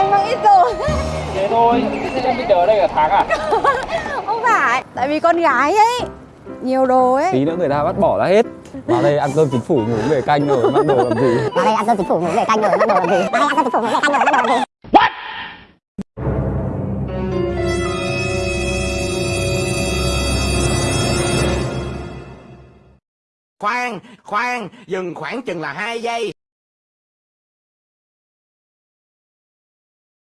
anh mang ít rồi. Thế thôi, thế em bây đây cả tháng à? Không phải Tại vì con gái ấy Nhiều đồ ấy. Tí nữa người ta bắt bỏ ra hết. Vào đây ăn cơm chính phủ ngủ về canh rồi mang đồ làm gì? Vào đây ăn cơm chính phủ ngủ về canh rồi bắt đầu làm gì? Vào đây ăn cơm chính phủ ngủ về canh rồi bắt đầu làm gì? Khoan, khoan, dừng khoảng chừng là hai giây.